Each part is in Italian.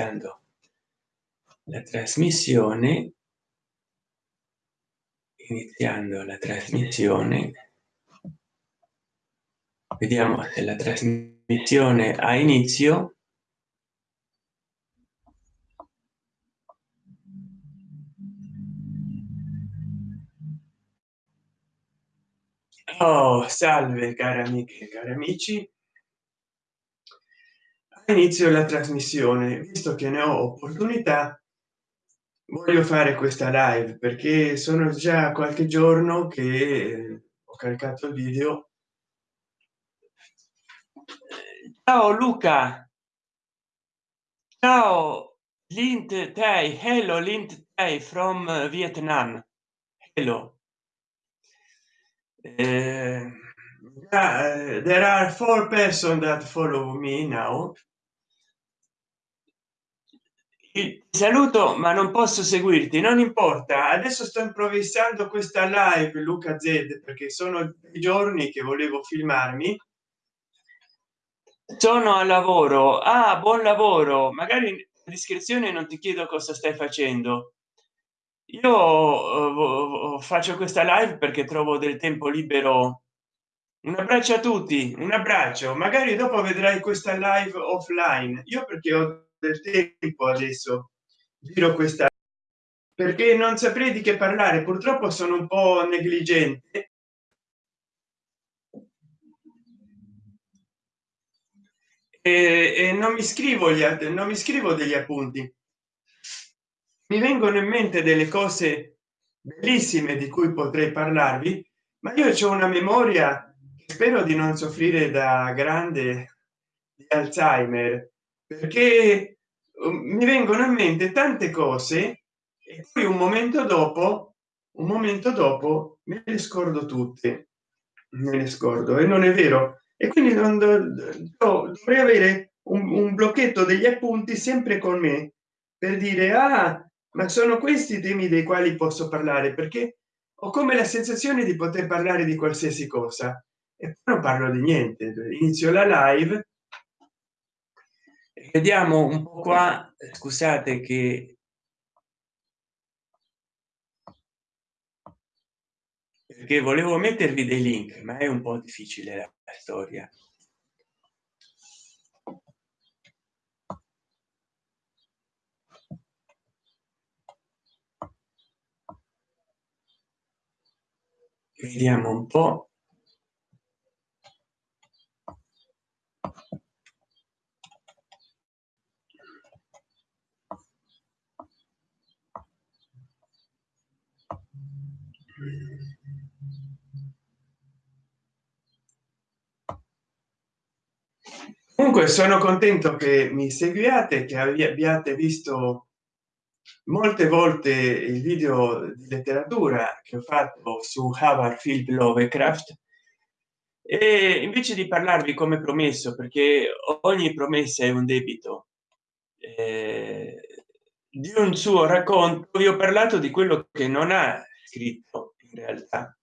iniziando la trasmissione iniziando la trasmissione vediamo se la trasmissione ha inizio. Oh salve cari amiche cari amici inizio la trasmissione visto che ne ho opportunità voglio fare questa live perché sono già qualche giorno che ho caricato il video. Ciao luca. Ciao lint tay hello lint tay from vietnam. Hello. Uh, there are four persons that follow me now saluto ma non posso seguirti non importa. Adesso sto improvvisando questa live luca z perché sono i giorni che volevo filmarmi. Sono a lavoro. Ah buon lavoro. Magari in descrizione non ti chiedo cosa stai facendo. Io uh, faccio questa live perché trovo del tempo libero. Un abbraccio a tutti un abbraccio. Magari dopo vedrai questa live offline. Io perché ho del tempo adesso. Giro questa perché non saprei di che parlare purtroppo sono un po negligente. E, e non mi scrivo gli non mi scrivo degli appunti. Mi vengono in mente delle cose bellissime di cui potrei parlarvi ma io ho una memoria spero di non soffrire da grande di alzheimer perché um, mi vengono in mente tante cose e poi un momento dopo un momento dopo me le scordo tutte me ne scordo e non è vero. E quindi non dovrei avere un, un blocchetto degli appunti sempre con me per dire ah ma sono questi i temi dei quali posso parlare perché ho come la sensazione di poter parlare di qualsiasi cosa e non parlo di niente. Inizio la live vediamo un po qua scusate che perché volevo mettervi dei link ma è un po difficile la storia. Vediamo un po comunque sono contento che mi seguiate che abbiate visto molte volte il video di letteratura che ho fatto su Philip Lovecraft. E invece di parlarvi come promesso perché ogni promessa è un debito eh, di un suo racconto vi ho parlato di quello che non ha scritto in realtà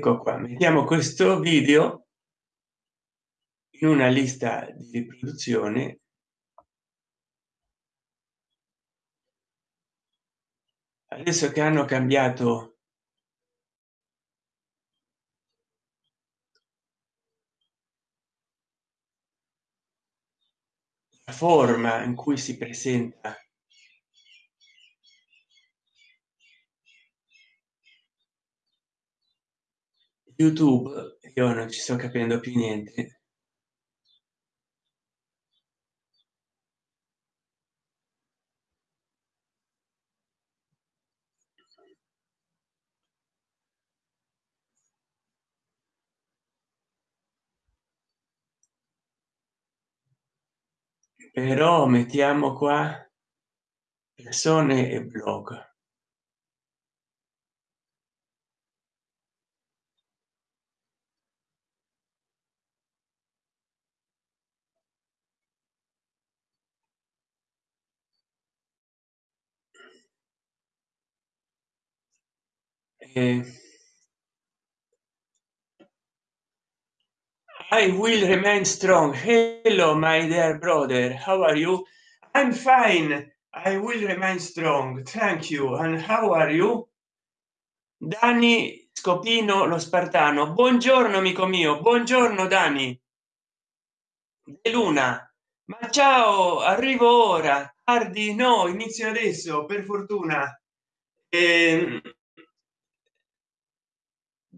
ecco qua mettiamo questo video in una lista di riproduzione. Adesso che hanno cambiato forma in cui si presenta youtube io non ci sto capendo più niente. Però mettiamo qua persone e blog e i will remain strong. Hello my dear brother. How are you? I'm fine. I will remain strong. Thank you. And how are you? Dani scopino lo spartano. Buongiorno amico mio. Buongiorno dani. De luna. Ma ciao arrivo ora. Tardi? No inizio adesso per fortuna. Eh,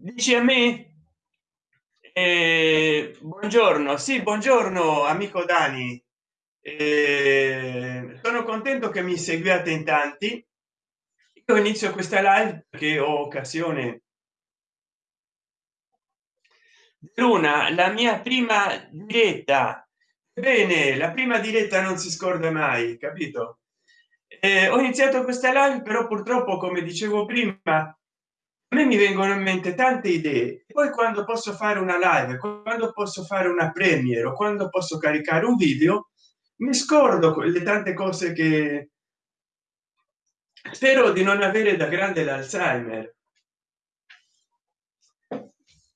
dici a me? Eh, buongiorno. Sì buongiorno amico dani. Eh, sono contento che mi seguiate in tanti. Io inizio questa live che ho occasione. Luna la mia prima diretta. Bene la prima diretta non si scorda mai capito? Eh, ho iniziato questa live però purtroppo come dicevo prima me mi vengono in mente tante idee. Poi quando posso fare una live quando posso fare una premiere o quando posso caricare un video mi scordo le tante cose che spero di non avere da grande l'alzheimer.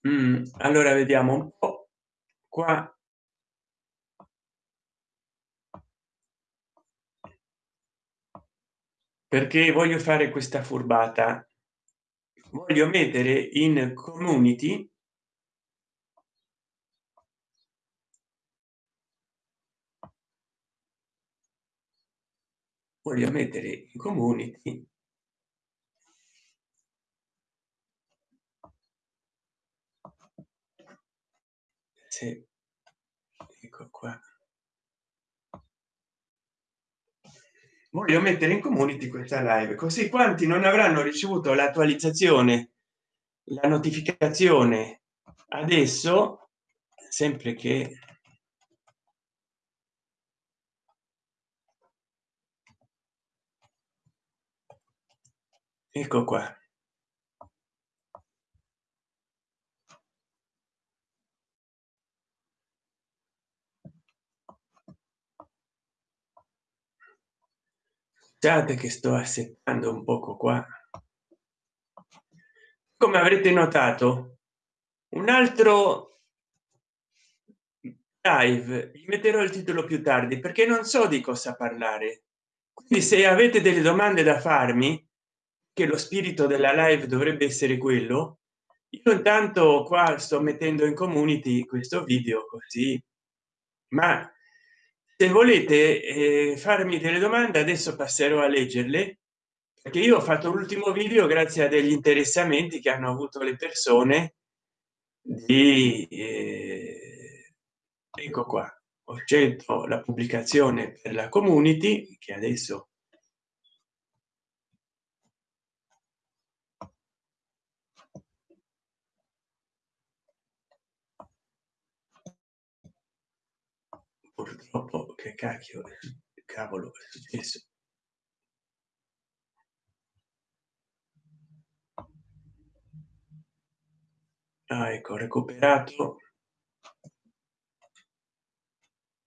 Mm, allora vediamo un po qua. Perché voglio fare questa furbata voglio mettere in community voglio mettere in community sì. ecco qua voglio mettere in community questa live così quanti non avranno ricevuto l'attualizzazione la notificazione adesso sempre che ecco qua scusate che sto assettando un poco qua. Come avrete notato un altro live gli metterò il titolo più tardi perché non so di cosa parlare. Quindi se avete delle domande da farmi che lo spirito della live dovrebbe essere quello io intanto qua sto mettendo in community questo video così. Ma se volete eh, farmi delle domande adesso passerò a leggerle perché io ho fatto l'ultimo video grazie a degli interessamenti che hanno avuto le persone di eh, ecco qua ho scelto la pubblicazione per la community che adesso purtroppo che cacchio cavolo è successo? Ah, ecco recuperato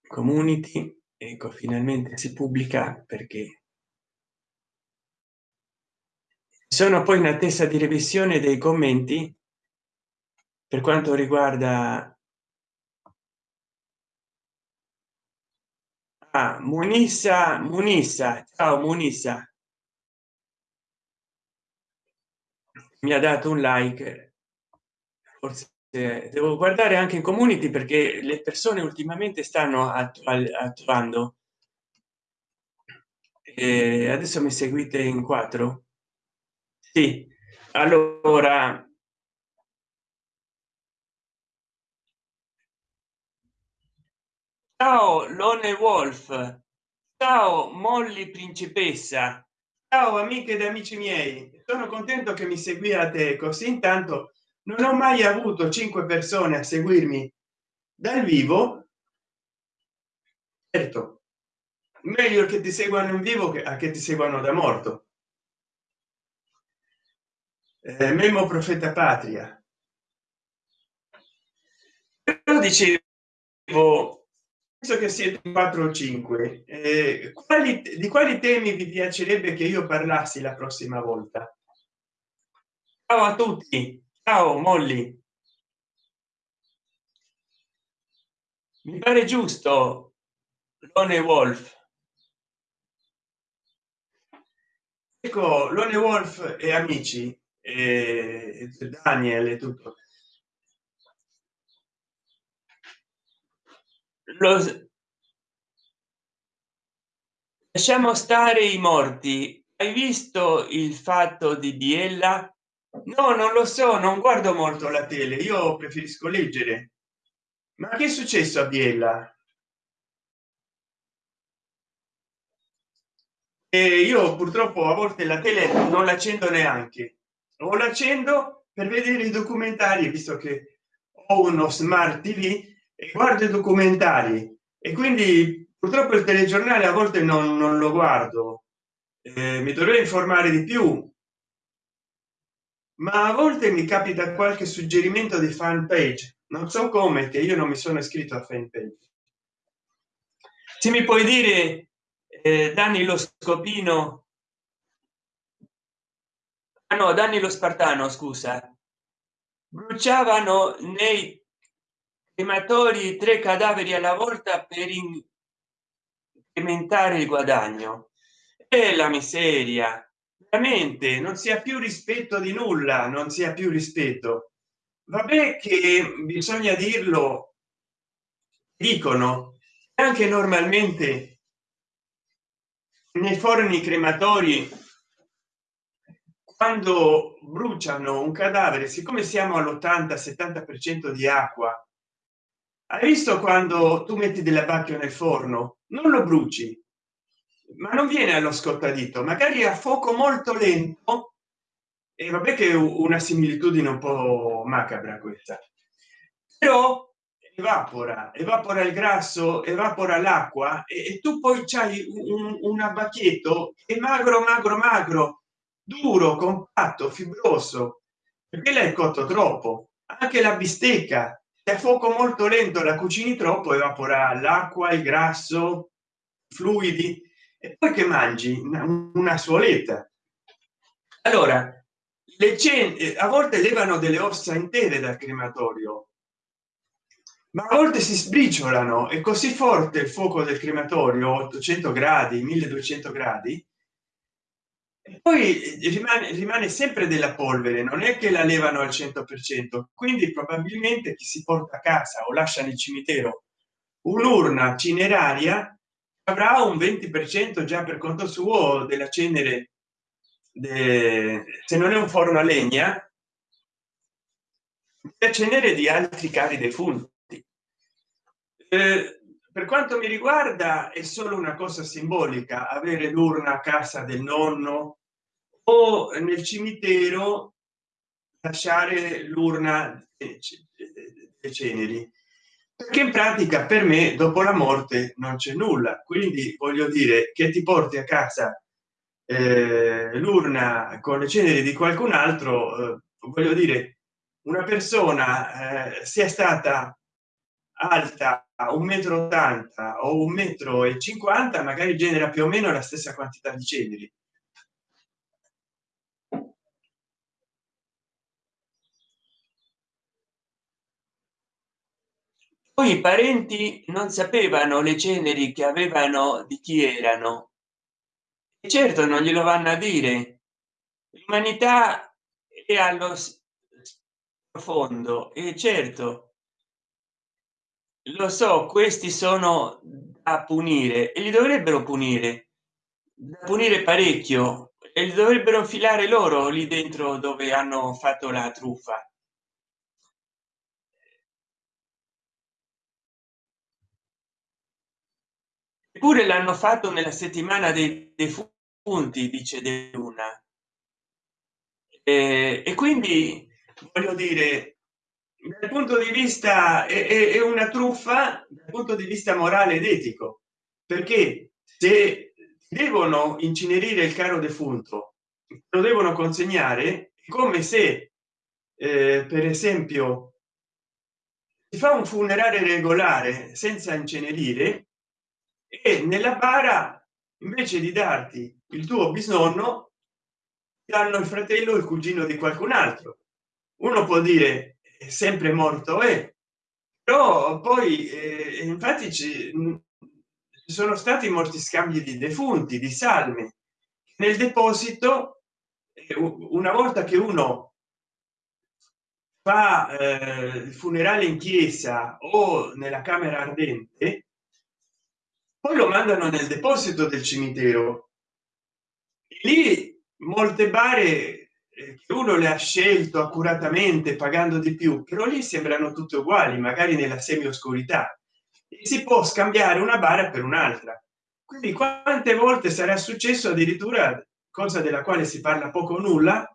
community ecco finalmente si pubblica perché sono poi in attesa di revisione dei commenti per quanto riguarda ah, munissa munissa. Ciao munissa. Mi ha dato un like. Forse devo guardare anche in community perché le persone ultimamente stanno attuando. E adesso mi seguite in quattro? Sì. Allora ciao lone wolf. Ciao molly principessa. Ciao amiche ed amici miei. Sono contento che mi seguiate così. Intanto non ho mai avuto cinque persone a seguirmi dal vivo. Certo. Meglio che ti seguano in vivo che a che ti seguano da morto. Eh, memo profeta patria. Però dicevo penso che siete 4 o 5 eh, quali, di quali temi vi piacerebbe che io parlassi la prossima volta? Ciao a tutti. Ciao molly. Mi pare giusto lone wolf. Ecco lone wolf e amici e daniel e tutto lo lasciamo stare i morti. Hai visto il fatto di biella? No non lo so non guardo molto la tele io preferisco leggere. Ma che è successo a biella? E io purtroppo a volte la tele non l'accendo neanche. O l'accendo per vedere i documentari visto che ho uno smart tv e guardo i documentari e quindi purtroppo il telegiornale a volte non, non lo guardo. Eh, mi dovrei informare di più. Ma a volte mi capita qualche suggerimento di fan page non so come che io non mi sono iscritto a fan page se mi puoi dire eh, danni lo scopino? Ah, no danni lo spartano scusa. Bruciavano nei crematori tre cadaveri alla volta per incrementare il guadagno. E la miseria. Veramente non sia più rispetto di nulla non sia più rispetto. Vabbè che bisogna dirlo dicono anche normalmente nei forni crematori quando bruciano un cadavere siccome siamo all'80 70 per cento di acqua hai visto quando tu metti dell'abbacchio nel forno? Non lo bruci ma non viene allo scottadito magari a fuoco molto lento. E vabbè che una similitudine un po macabra questa. Però evapora evapora il grasso evapora l'acqua e, e, tu poi c'hai un, un abbacchietto è magro magro magro duro compatto fibroso. Perché l'hai cotto troppo? Anche la bistecca a fuoco molto lento la cucini troppo evapora l'acqua il grasso fluidi. E poi che mangi? Una, una suoletta allora le cene a volte levano delle ossa intere dal crematorio ma a volte si sbriciolano è così forte il fuoco del crematorio 800 gradi 1200 gradi poi rimane, rimane sempre della polvere non è che la levano al 100 per cento quindi probabilmente chi si porta a casa o lascia nel cimitero un'urna cineraria avrà un 20 per cento già per conto suo della cenere de... se non è un forno a legna la cenere di altri cari defunti. Eh, per quanto mi riguarda è solo una cosa simbolica avere l'urna a casa del nonno o nel cimitero lasciare l'urna dei ceneri. Perché in pratica per me dopo la morte non c'è nulla. Quindi voglio dire che ti porti a casa eh, l'urna con le ceneri di qualcun altro eh, voglio dire una persona eh, sia stata alta un metro 80 o un metro e 50 magari genera più o meno la stessa quantità di ceneri poi i parenti non sapevano le ceneri che avevano di chi erano. E certo non glielo vanno a dire. L'umanità è allo profondo e certo lo so questi sono da punire e li dovrebbero punire da punire parecchio e li dovrebbero filare loro lì dentro dove hanno fatto la truffa. Eppure l'hanno fatto nella settimana dei defunti dice de luna. E, e quindi voglio dire dal punto di vista è, è, una truffa dal punto di vista morale ed etico. Perché se devono incinerire il caro defunto lo devono consegnare come se eh, per esempio si fa un funerale regolare senza incenerire e nella bara invece di darti il tuo bisnonno danno il fratello il cugino di qualcun altro. Uno può dire sempre morto è però poi eh, infatti ci, ci sono stati molti scambi di defunti di salme nel deposito eh, una volta che uno fa eh, il funerale in chiesa o nella camera ardente poi lo mandano nel deposito del cimitero. Lì molte bare eh, uno le ha scelto accuratamente pagando di più però lì sembrano tutte uguali magari nella semi oscurità si può scambiare una bara per un'altra. Quindi quante volte sarà successo addirittura cosa della quale si parla poco o nulla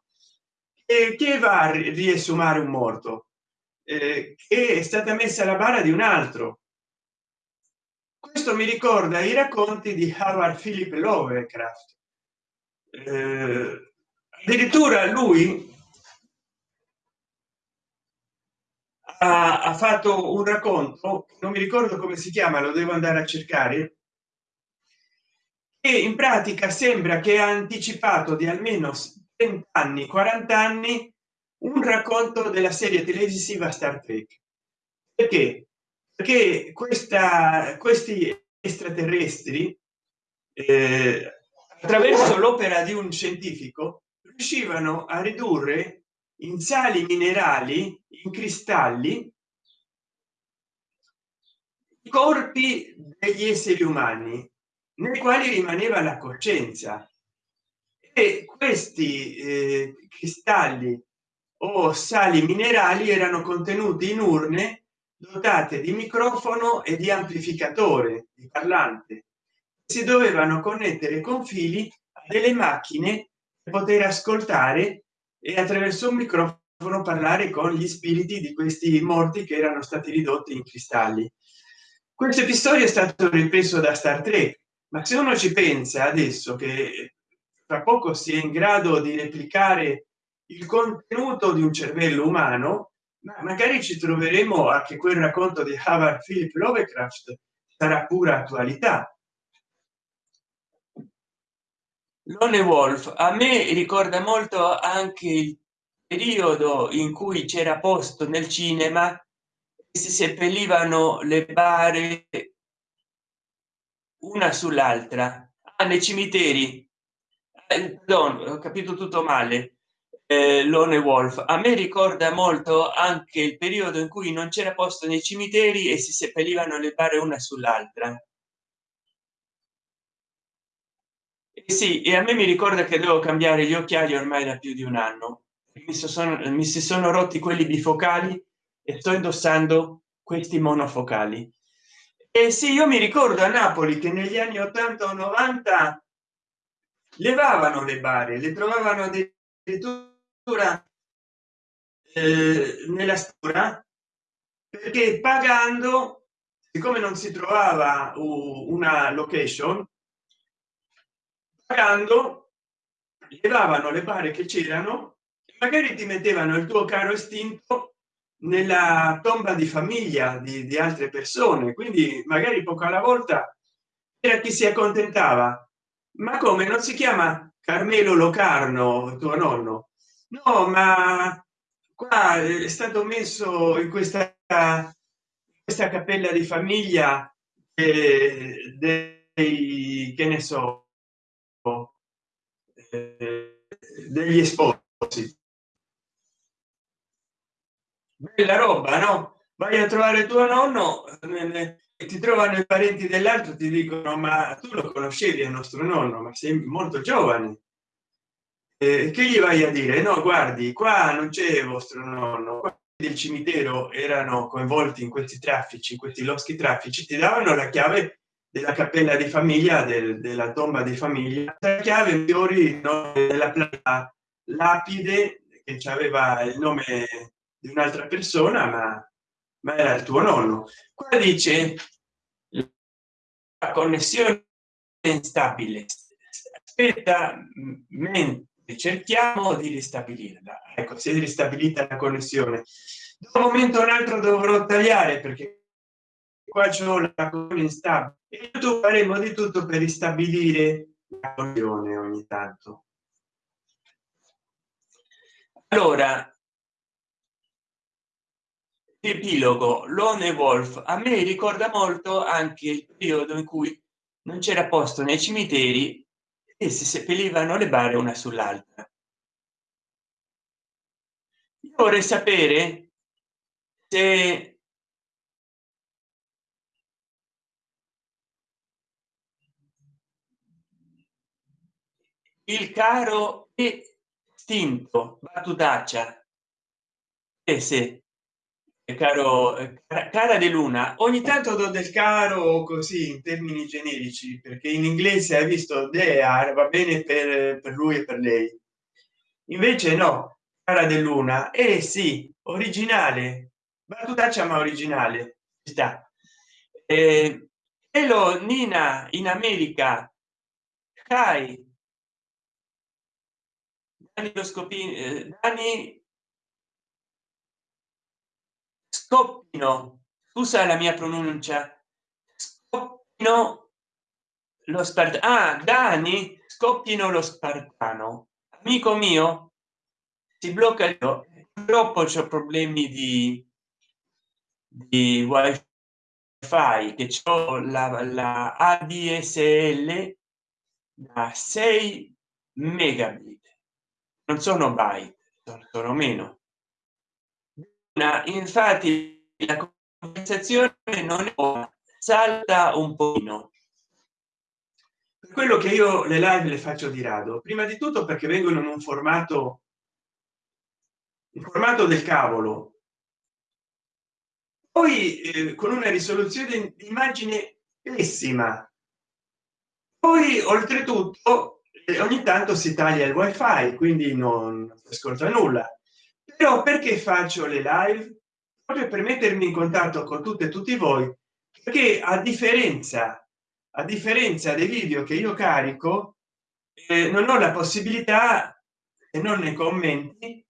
e che va a riesumare un morto? Eh, che è stata messa la bara di un altro. Questo mi ricorda i racconti di Howard Philip Lovecraft. Eh, addirittura lui ha, ha, fatto un racconto non mi ricordo come si chiama lo devo andare a cercare e in pratica sembra che ha anticipato di almeno 30 anni 40 anni un racconto della serie televisiva star trek. Perché? Perché questa questi extraterrestri eh, attraverso l'opera di un scientifico riuscivano a ridurre in sali minerali in cristalli i corpi degli esseri umani nei quali rimaneva la coscienza. E questi eh, cristalli o sali minerali erano contenuti in urne dotate di microfono e di amplificatore di parlante si dovevano connettere con fili delle macchine poter ascoltare e attraverso un microfono parlare con gli spiriti di questi morti che erano stati ridotti in cristalli. Questo episodio è stato ripreso da star trek ma se uno ci pensa adesso che tra poco si è in grado di replicare il contenuto di un cervello umano ma magari ci troveremo a che quel racconto di Howard Philip Lovecraft sarà pura attualità Lone Wolf a me ricorda molto anche il periodo in cui c'era posto nel cinema si seppellivano le bare una sull'altra. Ah, nei cimiteri. Eh, ho capito tutto male. Eh, lone wolf a me ricorda molto anche il periodo in cui non c'era posto nei cimiteri e si seppellivano le bare una sull'altra Eh sì e a me mi ricorda che devo cambiare gli occhiali ormai da più di un anno. Mi sono mi si sono rotti quelli bifocali e sto indossando questi monofocali. E sì io mi ricordo a napoli che negli anni 80 o 90 levavano le bare le trovavano addirittura eh, nella stura perché pagando siccome non si trovava una location pagando levavano le bare che c'erano magari ti mettevano il tuo caro estinto nella tomba di famiglia di, di altre persone quindi magari poco alla volta era chi si accontentava. Ma come? Non si chiama carmelo locarno tuo nonno? No ma qua è stato messo in questa questa cappella di famiglia eh, dei che ne so degli esposi bella roba no? Vai a trovare tuo nonno e ti trovano i parenti dell'altro ti dicono ma tu lo conoscevi il nostro nonno ma sei molto giovane. Eh, che gli vai a dire? No guardi qua non c'è vostro nonno del cimitero erano coinvolti in questi traffici in questi loschi traffici ti davano la chiave della cappella di famiglia del, della tomba di famiglia. La chiave fiori no, della lapide che aveva il nome di un'altra persona ma, ma era il tuo nonno. Qua dice la connessione instabile. Aspetta mentre cerchiamo di ristabilirla. Ecco si è ristabilita la connessione. Da un momento un altro dovrò tagliare perché qua c'è la instabile e tu faremo di tutto per ristabilire la connessione ogni tanto. Allora epilogo lone wolf. A me ricorda molto anche il periodo in cui non c'era posto nei cimiteri e si seppellivano le bare una sull'altra. Vorrei sapere se il caro estinto battutaccia e se caro cara di luna ogni tanto do del caro così in termini generici perché in inglese hai visto are va bene per, per lui e per lei. Invece no cara di luna e eh sì originale. Battutaccia ma originale. Sta. Eh, hello nina in america. Kai Dani lo scopino eh, Dani? Scoppino. Scusa la mia pronuncia. Scoppino lo spartano ah, dani scoppino lo spartano. Amico mio si blocca il troppo c'è problemi di di wifi che ho la, la adsl da 6 megabit non sono byte sono meno. Infatti la conversazione non è salta un pochino. Per quello che io le live le faccio di rado prima di tutto perché vengono in un formato il formato del cavolo. Poi eh, con una risoluzione di immagine pessima. Poi oltretutto ogni tanto si taglia il wifi quindi non ascolta nulla. Però perché faccio le live? Proprio per mettermi in contatto con tutte e tutti voi perché a differenza a differenza dei video che io carico eh, non ho la possibilità e non nei commenti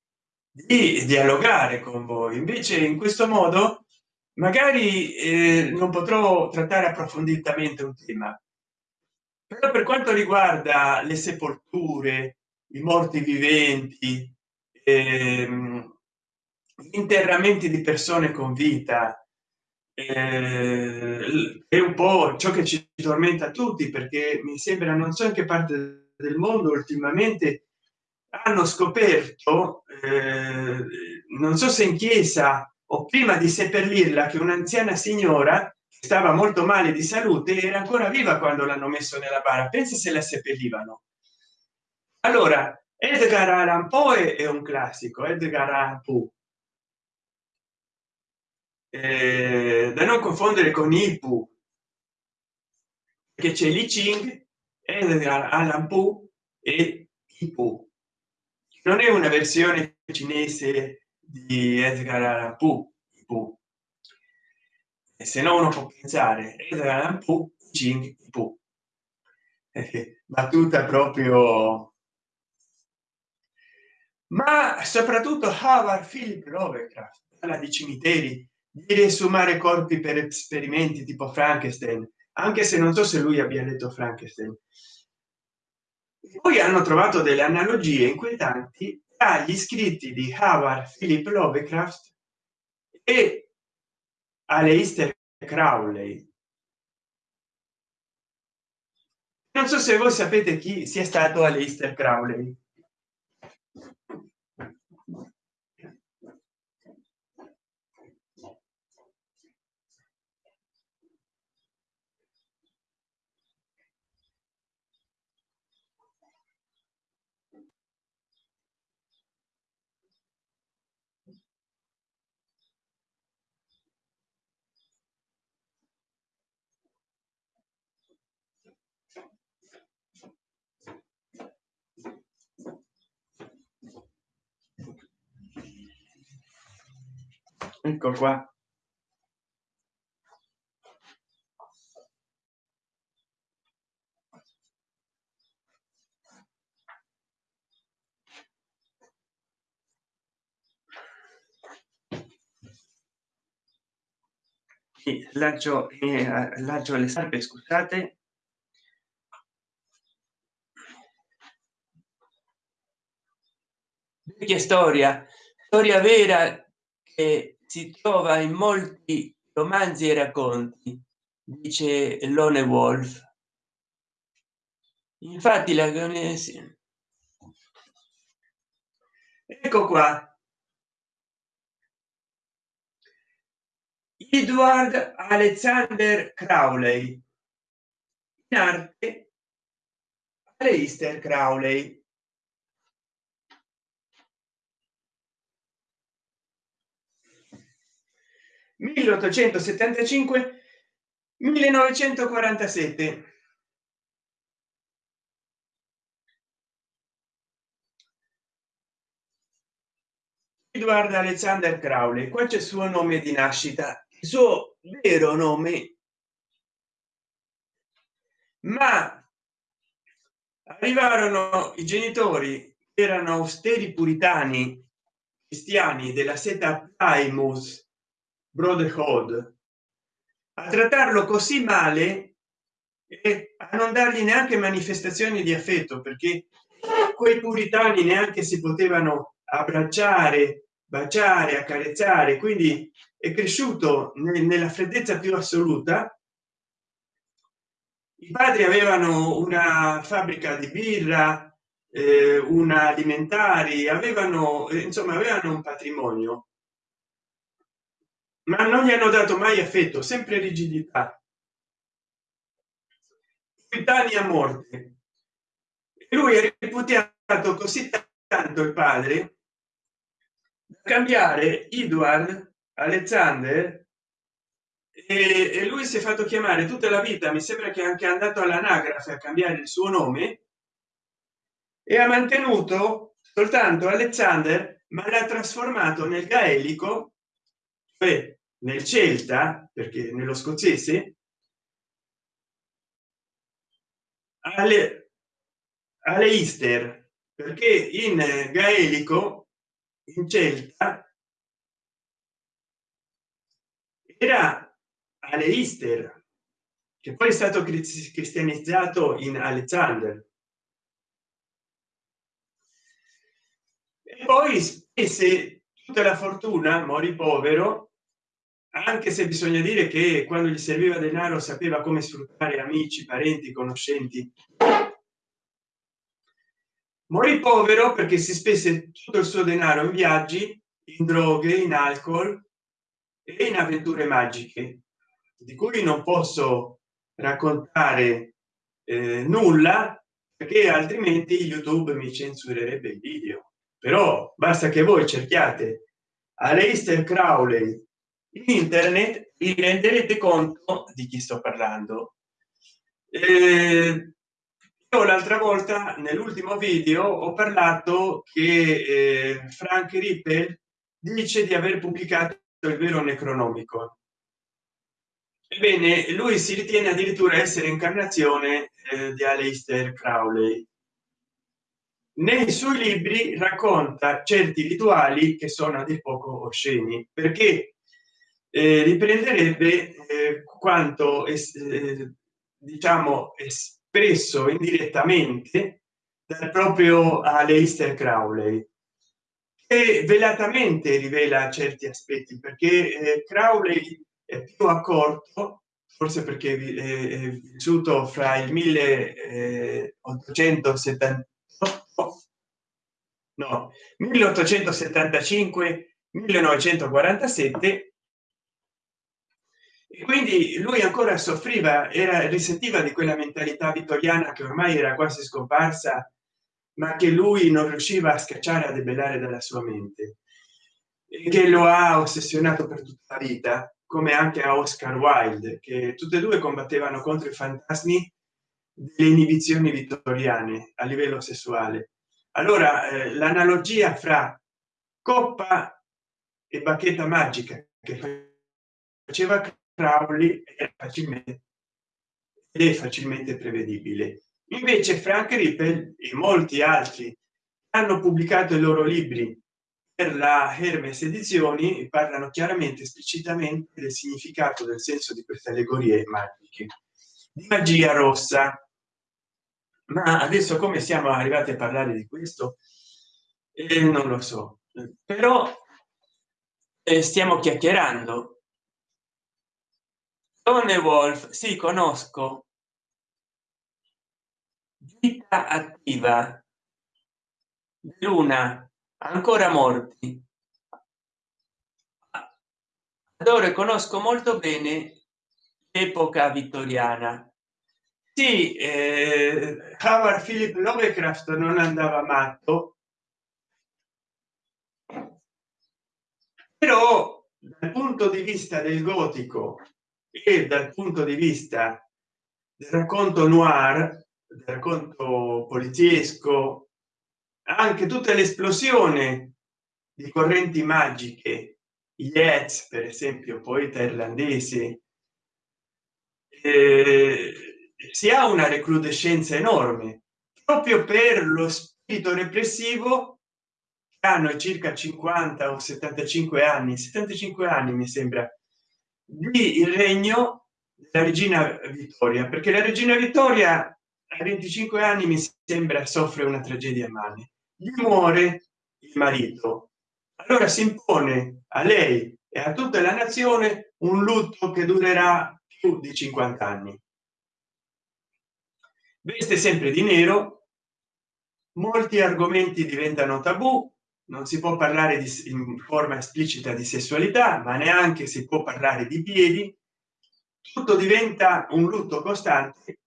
di dialogare con voi. Invece in questo modo magari eh, non potrò trattare approfonditamente un tema però per quanto riguarda le sepolture i morti viventi ehm, interramenti di persone con vita eh, è un po ciò che ci tormenta tutti perché mi sembra non so in che parte del mondo ultimamente hanno scoperto eh, non so se in chiesa o prima di seppellirla che un'anziana signora stava molto male di salute era ancora viva quando l'hanno messo nella bara. Pensa se la seppellivano. Allora edgar allan poe è un classico edgar allan poe. Eh, da non confondere con ipu che c'è li ching edgar allan poe e ipu non è una versione cinese di edgar allan poe. E se no uno può pensare edgar poe eh, battuta proprio ma soprattutto Howard Philip Lovecraft parla di cimiteri di riesumare corpi per esperimenti tipo Frankenstein anche se non so se lui abbia letto Frankenstein. Poi hanno trovato delle analogie inquietanti tra gli scritti di Howard Philip Lovecraft e Aleister Crowley. Non so se voi sapete chi sia stato Aleister Crowley ecco qua. Lancio eh, lancio le scarpe scusate. Vecchia storia storia vera che si trova in molti romanzi e racconti dice lone wolf. Infatti la ecco qua. Edward alexander crowley. In arte Aleister crowley 1875 1947 Edward Alexander Crowley qua c'è il suo nome di nascita il suo vero nome. Ma arrivarono i genitori erano austeri puritani cristiani della seta Plymouth brotherhood a trattarlo così male e a non dargli neanche manifestazioni di affetto perché quei puritani neanche si potevano abbracciare baciare accarezzare. Quindi è cresciuto nella freddezza più assoluta. I padri avevano una fabbrica di birra eh, una alimentari avevano insomma avevano un patrimonio ma non gli hanno dato mai affetto sempre rigidità. A morte. Lui è reputato così tanto il padre da cambiare edward alexander e, lui si è fatto chiamare tutta la vita mi sembra che anche andato all'anagrafe a cambiare il suo nome e ha mantenuto soltanto alexander ma l'ha trasformato nel gaelico cioè nel celta perché nello scozzese alle, easter perché in gaelico in celta era alle easter che poi è stato cristianizzato in alexander. E poi spese tutta la fortuna morì povero anche se bisogna dire che quando gli serviva denaro sapeva come sfruttare amici parenti conoscenti. Morì povero perché si spese tutto il suo denaro in viaggi in droghe in alcol e in avventure magiche di cui non posso raccontare eh, nulla perché altrimenti youtube mi censurerebbe il video però basta che voi cerchiate Aleister Crowley internet vi renderete conto di chi sto parlando. Eh, l'altra volta nell'ultimo video ho parlato che eh, frank ripple dice di aver pubblicato il vero necronomico ebbene lui si ritiene addirittura essere incarnazione eh, di Aleister Crowley nei suoi libri racconta certi rituali che sono a dir poco osceni perché eh, riprenderebbe eh, quanto è, eh, diciamo espresso indirettamente dal proprio Aleister Crowley e velatamente rivela certi aspetti perché eh, Crowley è più accorto forse perché è vissuto fra il 1870 no 1875 1947 e quindi lui ancora soffriva era risentiva di quella mentalità vittoriana che ormai era quasi scomparsa ma che lui non riusciva a scacciare a debellare dalla sua mente. E che lo ha ossessionato per tutta la vita come anche a oscar wilde che tutte e due combattevano contro i fantasmi delle inibizioni vittoriane a livello sessuale allora eh, l'analogia fra coppa e bacchetta magica che faceva Crowley è facilmente è facilmente prevedibile. Invece frank ripple e molti altri hanno pubblicato i loro libri per la hermes edizioni parlano chiaramente esplicitamente del significato del senso di queste allegorie magiche. Di magia rossa ma adesso come siamo arrivati a parlare di questo? Eh, non lo so. Però eh, stiamo chiacchierando. Donne Wolf sì, conosco. Vita attiva. Luna ancora morti. Adoro e conosco molto bene l'epoca vittoriana sì eh, Howard Philip Lovecraft non andava matto. Però dal punto di vista del gotico e dal punto di vista del racconto noir del racconto poliziesco anche tutta l'esplosione di correnti magiche Yeats per esempio poeta irlandese eh, si ha una recrudescenza enorme proprio per lo spirito repressivo che hanno circa 50 o 75 anni. 75 anni mi sembra di il regno della regina vittoria perché la regina vittoria a 25 anni mi sembra soffre una tragedia male. Gli muore il marito. Allora si impone a lei e a tutta la nazione un lutto che durerà più di 50 anni veste sempre di nero. Molti argomenti diventano tabù. Non si può parlare di, in forma esplicita di sessualità ma neanche si può parlare di piedi. Tutto diventa un lutto costante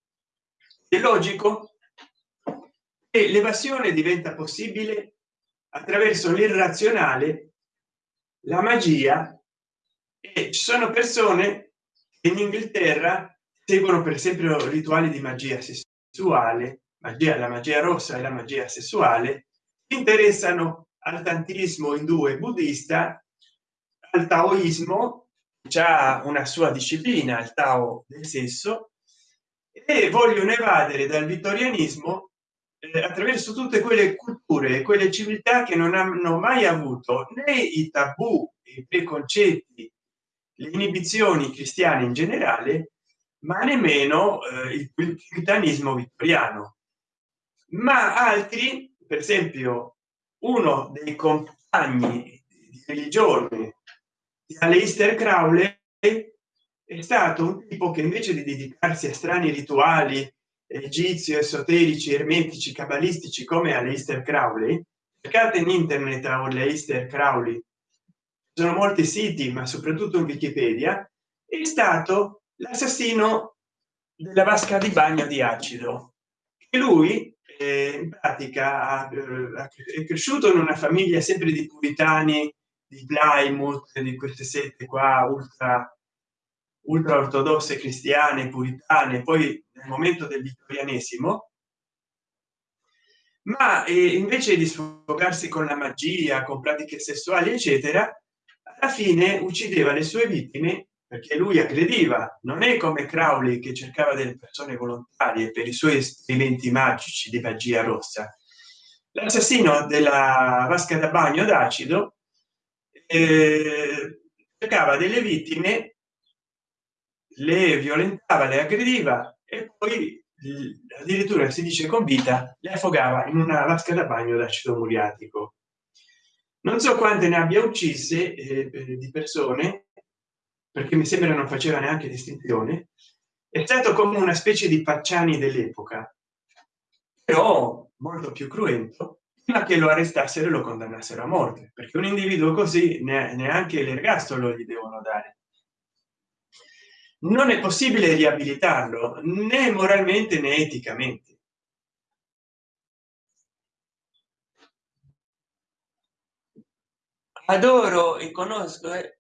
è logico. E l'evasione diventa possibile attraverso l'irrazionale la magia. E ci sono persone che in inghilterra seguono per esempio rituali di magia sessuale magia la magia rossa e la magia sessuale interessano al tantismo indù e buddista al taoismo già una sua disciplina il tao del sesso e vogliono evadere dal vittorianismo eh, attraverso tutte quelle culture quelle civiltà che non hanno mai avuto né i tabù i preconcetti le inibizioni cristiane in generale ma nemmeno eh, il puritanismo vittoriano. Ma altri per esempio uno dei compagni di religione di Aleister Crowley è stato un tipo che invece di dedicarsi a strani rituali egizi esoterici ermetici cabalistici come Aleister Crowley cercate in internet a Aleister Crowley. Sono molti siti ma soprattutto in wikipedia è stato l'assassino della vasca di bagno di acido e lui eh, in pratica è cresciuto in una famiglia sempre di puritani di Plymouth di queste sette qua ultra ultra ortodosse cristiane puritane poi nel momento del vittorianesimo. Ma eh, invece di sfogarsi con la magia con pratiche sessuali eccetera alla fine uccideva le sue vittime perché lui aggrediva non è come Crowley che cercava delle persone volontarie per i suoi esperimenti magici di magia rossa. L'assassino della vasca da bagno d'acido eh, cercava delle vittime le violentava le aggrediva e poi addirittura si dice con vita le affogava in una vasca da bagno d'acido muriatico. Non so quante ne abbia uccise eh, di persone perché mi sembra non faceva neanche distinzione è stato come una specie di pacciani dell'epoca però molto più cruento prima che lo arrestassero e lo condannassero a morte perché un individuo così neanche l'ergastolo gli devono dare. Non è possibile riabilitarlo né moralmente né eticamente. Adoro e conosco eh,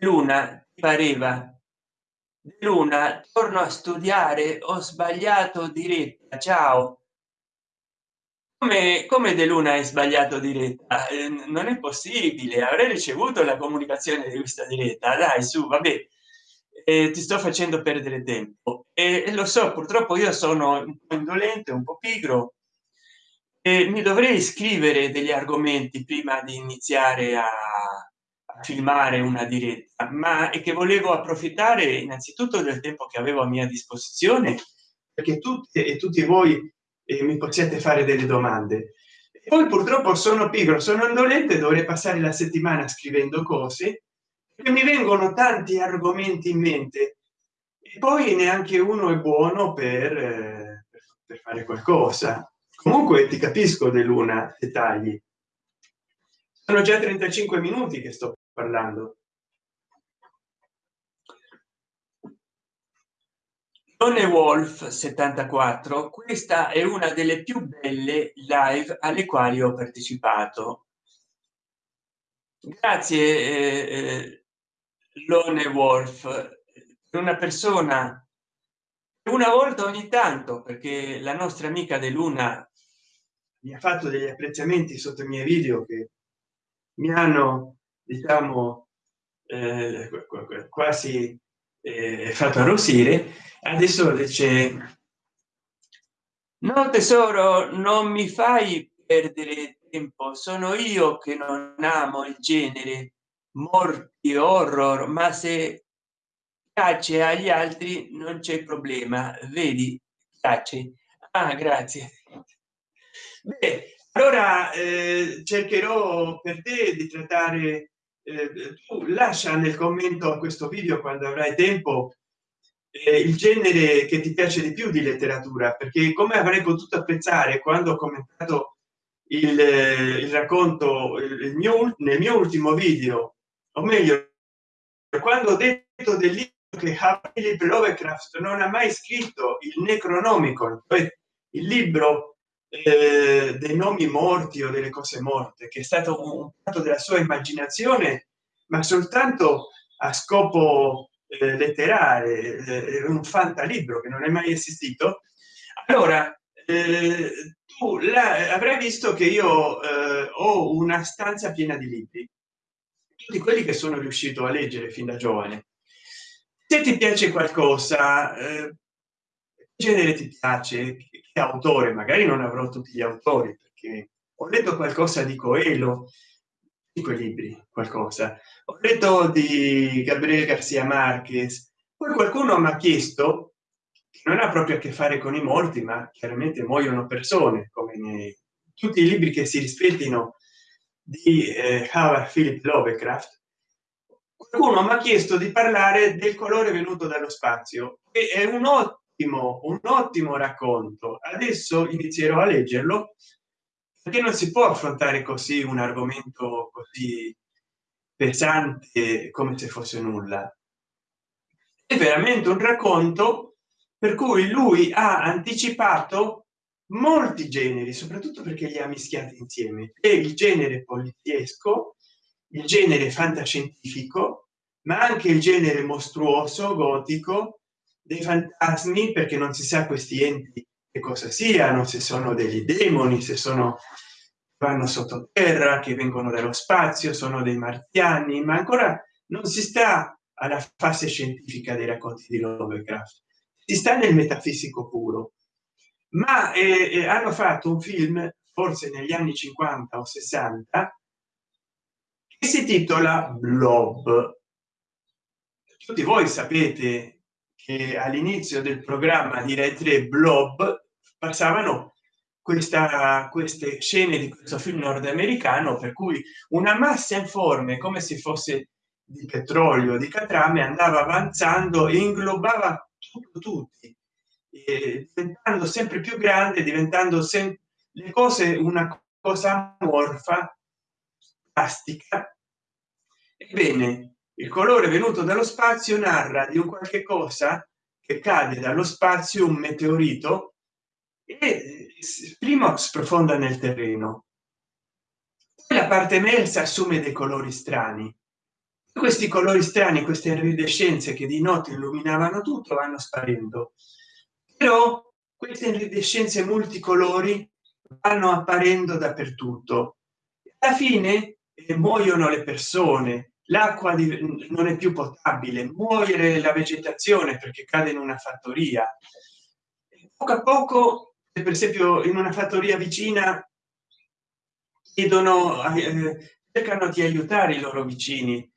luna pareva luna torno a studiare ho sbagliato diretta ciao. Come come de luna è sbagliato diretta? Eh, non è possibile avrei ricevuto la comunicazione di questa diretta dai su vabbè eh, ti sto facendo perdere tempo. E eh, lo so purtroppo io sono un po indolente un po pigro. E mi dovrei scrivere degli argomenti prima di iniziare a filmare una diretta ma è che volevo approfittare innanzitutto del tempo che avevo a mia disposizione perché tutti e tutti voi eh, mi possiate fare delle domande. Poi purtroppo sono pigro sono indolente dovrei passare la settimana scrivendo cose e mi vengono tanti argomenti in mente. E poi neanche uno è buono per, eh, per fare qualcosa. Comunque ti capisco dell'una dettagli sono già 35 minuti che sto parlando. Donne Wolf 74 questa è una delle più belle live alle quali ho partecipato. Grazie eh, eh, Lone Wolf una persona una volta ogni tanto perché la nostra amica De Luna mi ha fatto degli apprezzamenti sotto i miei video che mi hanno diciamo eh, quasi eh, fatto arrossire adesso c'è no tesoro non mi fai perdere tempo. Sono io che non amo il genere. Morti horror ma se piace agli altri non c'è problema. Vedi piace. Ah, grazie. Beh, allora eh, cercherò per te di trattare eh, tu lascia nel commento a questo video quando avrai tempo eh, il genere che ti piace di più di letteratura perché come avrei potuto apprezzare quando ho commentato il, il racconto il mio nel mio ultimo video? O meglio quando ho detto del libro che Philip Lovecraft non ha mai scritto il Necronomicon cioè il libro eh, dei nomi morti o delle cose morte che è stato un fatto della sua immaginazione ma soltanto a scopo eh, letterario eh, un fantalibro che non è mai esistito. Allora eh, tu la, avrai visto che io eh, ho una stanza piena di libri tutti quelli che sono riuscito a leggere fin da giovane. Se ti piace qualcosa eh, genere ti piace autore magari non avrò tutti gli autori perché ho letto qualcosa di coelho di quei libri qualcosa. Ho letto di gabriele garcia marquez poi qualcuno mi ha chiesto che non ha proprio a che fare con i morti ma chiaramente muoiono persone come nei, tutti i libri che si rispettino di eh, Howard Philip Lovecraft. Qualcuno mi ha chiesto di parlare del colore venuto dallo spazio che è un ottimo un ottimo racconto. Adesso inizierò a leggerlo perché non si può affrontare così un argomento così pesante come se fosse nulla. È veramente un racconto per cui lui ha anticipato molti generi soprattutto perché li ha mischiati insieme. E il genere poliziesco il genere fantascientifico ma anche il genere mostruoso gotico dei fantasmi perché non si sa questi enti che cosa siano se sono degli demoni se sono vanno sottoterra che vengono dallo spazio sono dei marziani ma ancora non si sta alla fase scientifica dei racconti di Lovecraft. Si sta nel metafisico puro. Ma eh, eh hanno fatto un film forse negli anni 50 o 60 che si titola blob. Tutti voi sapete che all'inizio del programma di rai 3 blob passavano questa queste scene di questo film nordamericano per cui una massa informe come se fosse di petrolio di catrame andava avanzando e inglobava tutto, tutti eh, diventando sempre più grande diventando sempre le cose una cosa amorfa plastica. Ebbene il colore venuto dallo spazio narra di un qualche cosa che cade dallo spazio un meteorito e prima sprofonda nel terreno. La parte emersa assume dei colori strani. Questi colori strani queste iridescenze che di notte illuminavano tutto vanno sparendo. Però queste iridescenze multicolori vanno apparendo dappertutto. Alla fine eh, muoiono le persone l'acqua non è più potabile muovere la vegetazione perché cade in una fattoria. Poco a poco per esempio in una fattoria vicina chiedono eh, cercano di aiutare i loro vicini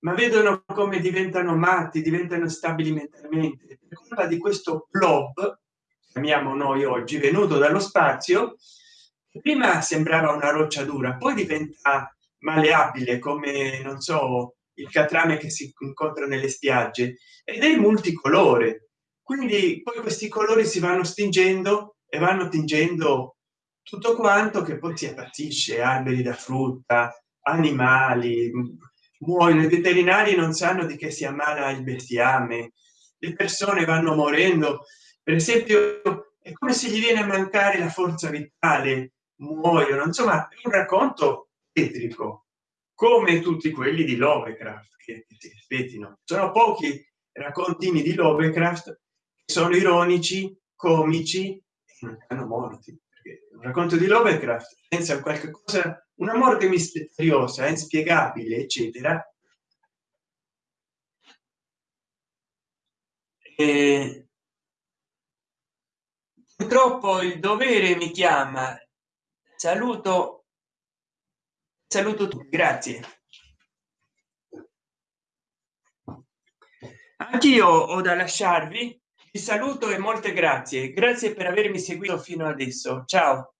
ma vedono come diventano matti diventano stabili mentalmente. Per colpa di questo blob chiamiamo noi oggi venuto dallo spazio prima sembrava una roccia dura poi diventa maleabile come non so il catrame che si incontra nelle spiagge ed è multicolore. Quindi poi questi colori si vanno stingendo e vanno tingendo tutto quanto che poi si appazzisce alberi da frutta animali muoiono. I veterinari non sanno di che si ammala il bestiame le persone vanno morendo. Per esempio è come se gli viene a mancare la forza vitale muoiono. Insomma è un racconto etrico come tutti quelli di lovecraft che si aspettino. Sono pochi raccontini di lovecraft che sono ironici comici e non hanno morti un racconto di lovecraft pensa a qualche cosa una morte misteriosa inspiegabile eccetera. E purtroppo il dovere mi chiama. Saluto saluto tutti grazie. Anch'io ho da lasciarvi. Vi saluto e molte grazie. Grazie per avermi seguito fino adesso. Ciao